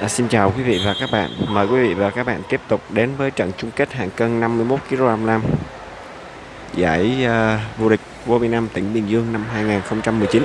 À, xin chào quý vị và các bạn. Mời quý vị và các bạn tiếp tục đến với trận chung kết hạng cân 51 kg nam giải uh, vô địch vô Việt Nam tỉnh Bình Dương năm 2019.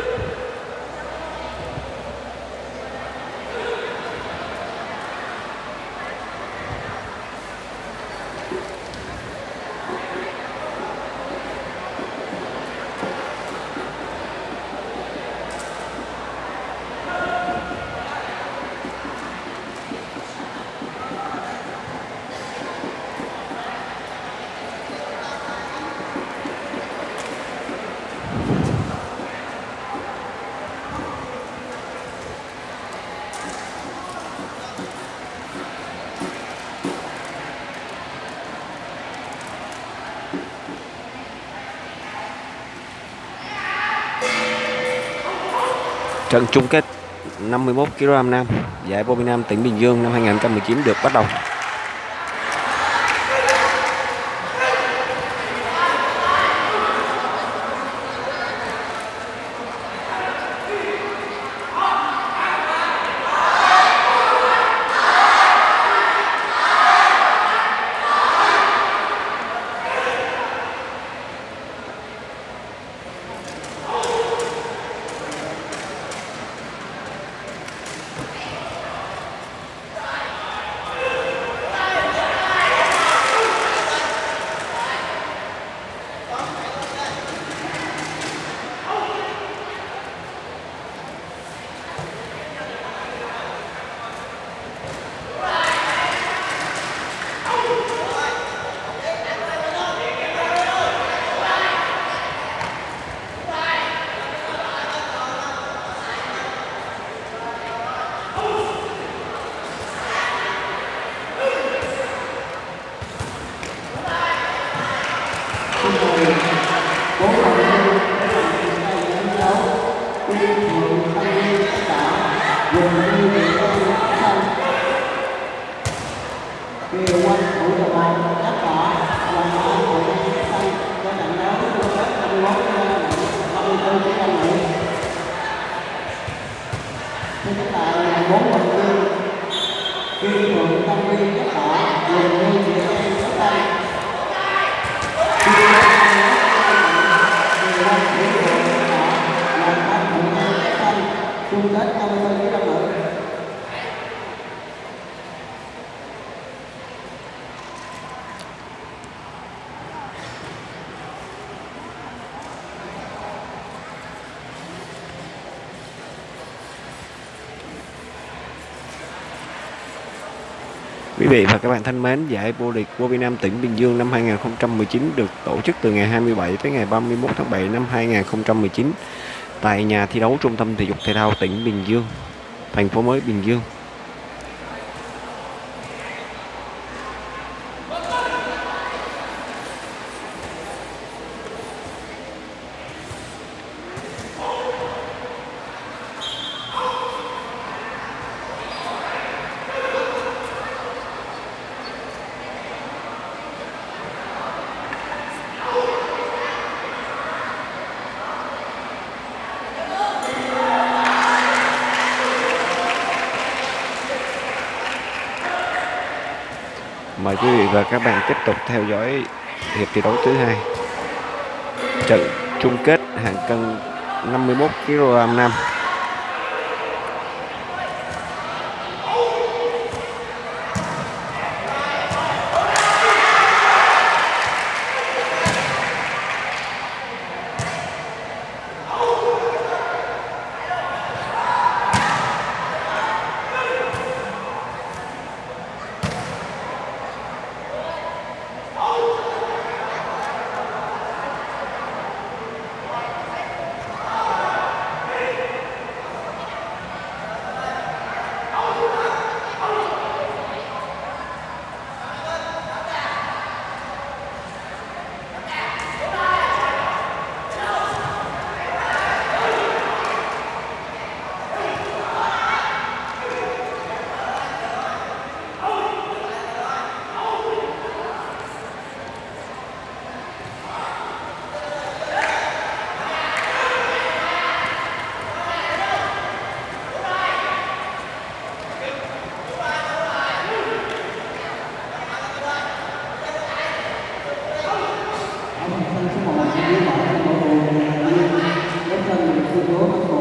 Trận chung kết 51 kg nam, giải vô Nam tỉnh Bình Dương năm 2019 được bắt đầu. Quý vị và các bạn thân mến, giải vô địch vô Việt Nam tỉnh Bình Dương năm 2019 được tổ chức từ ngày 27 tới ngày 31 tháng 7 năm 2019 tại nhà thi đấu Trung tâm Thể dục Thể thao tỉnh Bình Dương, thành phố mới Bình Dương. Mời quý vị và các bạn tiếp tục theo dõi hiệp thi đấu thứ hai. Trận chung kết hạng cân 51 kg nam Senhor,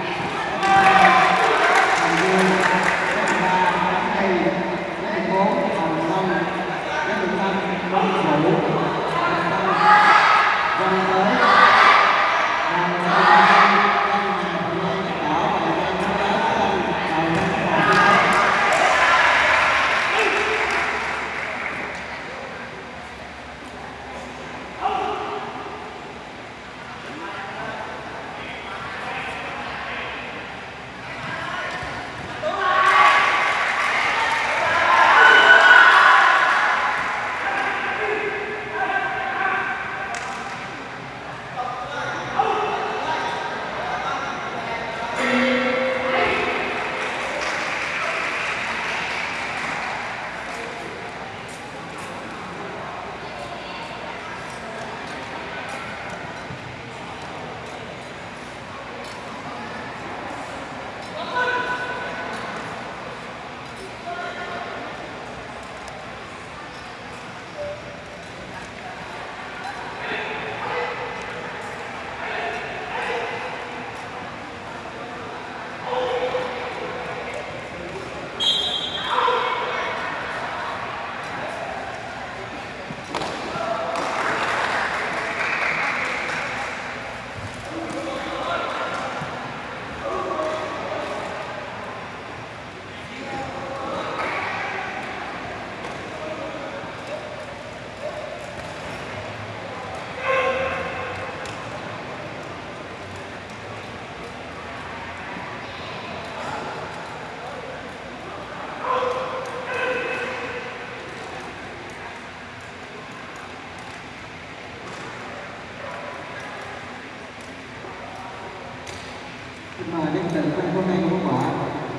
nhưng mà đến từ hôm nay không có quả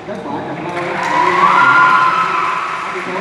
kết quả trận đấu ở vị số